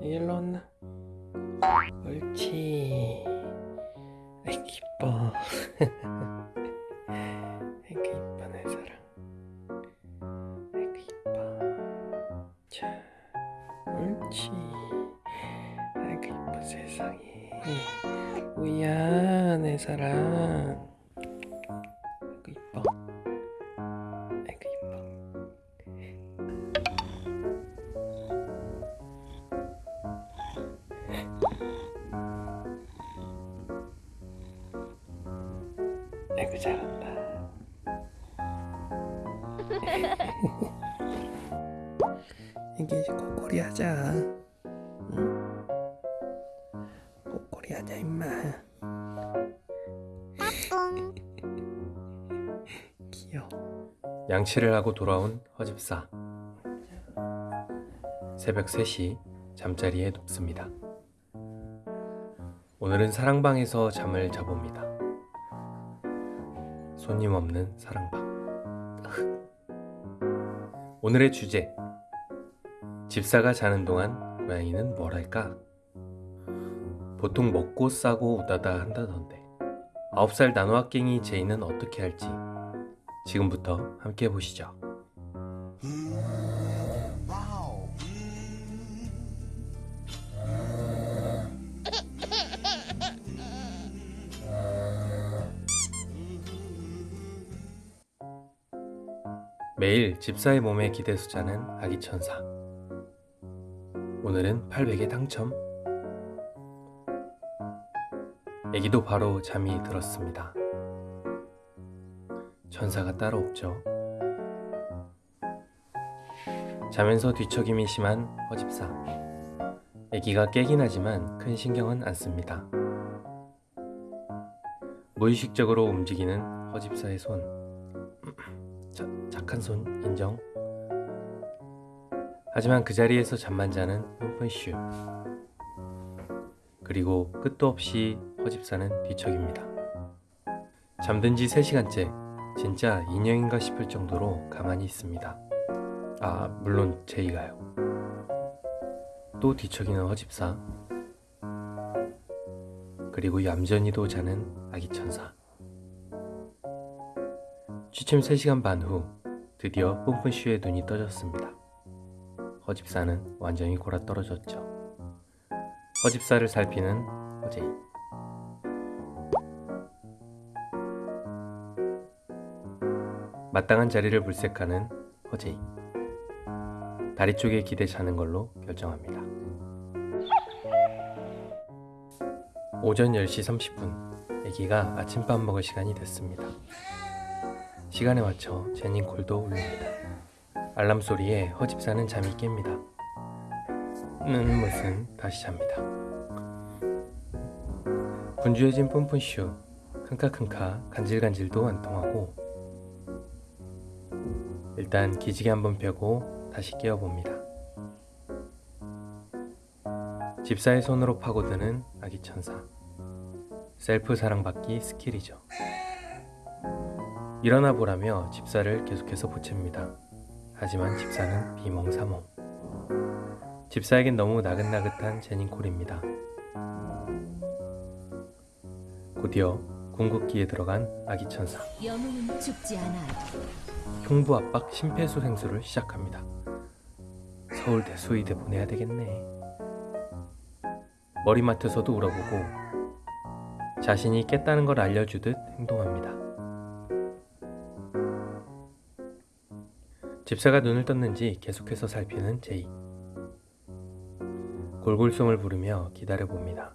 일로 온나. 옳지. 아이 기뻐. 아이고 이뻐 내 사랑. 아이고 이뻐. 자, 옳지. 아이고 이뻐 세상에. 우야 내 사랑. 아이고 잘한다. 이게 꼬꼬리 하자. 응? 꼬꼬리 하자 임마. 귀여워. 양치를 하고 돌아온 허집사. 새벽 3시 잠자리에 눕습니다. 오늘은 사랑방에서 잠을 자봅니다. 손님 없는 사랑방. 오늘의 주제. 집사가 자는 동안 고양이는 뭘 할까? 보통 먹고 싸고 우다다 한다던데. 9살 나노학갱이 제이는 어떻게 할지 지금부터 함께 보시죠. 매일 집사의 몸에 기대 숫자는 아기 천사. 오늘은 800에 당첨. 아기도 바로 잠이 들었습니다. 천사가 따로 없죠. 자면서 뒤척임이 심한 허집사. 아기가 깨긴 하지만 큰 신경은 안 씁니다. 무의식적으로 움직이는 허집사의 손. 자, 착한 손 인정. 하지만 그 자리에서 잠만 자는 뿜뿜슈. 그리고 끝도 없이 허집사는 뒤척입니다. 잠든 지 3시간째 진짜 인형인가 싶을 정도로 가만히 있습니다. 아, 물론 제이가요. 또 뒤척이는 허집사. 그리고 얌전히도 자는 아기 천사. 취침 3시간 반 후 드디어 뿜뿜슈의 눈이 떠졌습니다. 허집사는 완전히 골아떨어졌죠. 허집사를 살피는 허제이. 마땅한 자리를 물색하는 허제이. 다리 쪽에 기대 자는 걸로 결정합니다. 오전 10시 30분 아기가 아침밥 먹을 시간이 됐습니다. 시간에 맞춰 제닌 콜도 울립니다. 알람 소리에 허집사는 잠이 깹니다. 는 무슨 다시 잡니다. 분주해진 뿜뿜슈 킁카킁카 간질간질도 안 통하고 일단 기지개 한번 펴고 다시 깨워봅니다. 집사의 손으로 파고드는 아기 천사 셀프 사랑받기 스킬이죠. 일어나 보라며 집사를 계속해서 보챕니다. 하지만 집사는 비몽사몽. 집사에겐 너무 나긋나긋한 모닝콜입니다. 곧이어 궁극기에 들어간 아기 천사. 영웅은 죽지 않아요. 흉부 압박 심폐소생술을 시작합니다. 서울대 수의대 보내야 되겠네. 머리맡에서도 울어보고 자신이 깼다는 걸 알려주듯 행동합니다. 집사가 눈을 떴는지 계속해서 살피는 제이. 골골송을 부르며 기다려봅니다.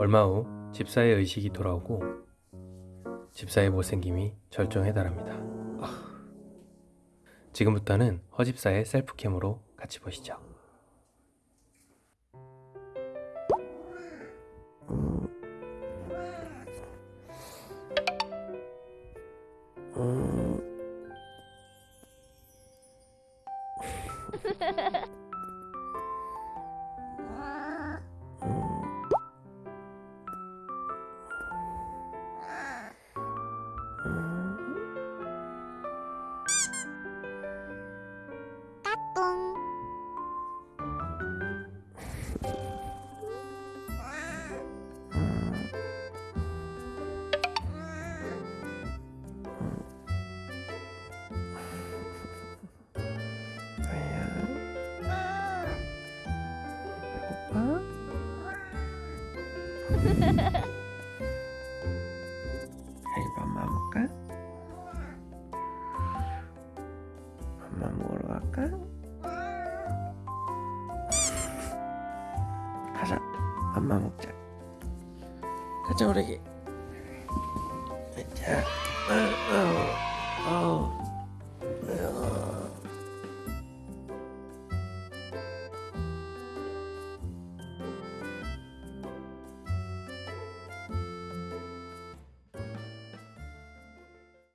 얼마 후 집사의 의식이 돌아오고 집사의 못생김이 절정에 달합니다. 아. 지금부터는 허집사의 셀프캠으로 같이 보시죠. 까꿍. 이브 엄마 먹을까? 엄마 먹으러 갈까? 가자 엄마 먹자 가자 오래기 자, 어, 어.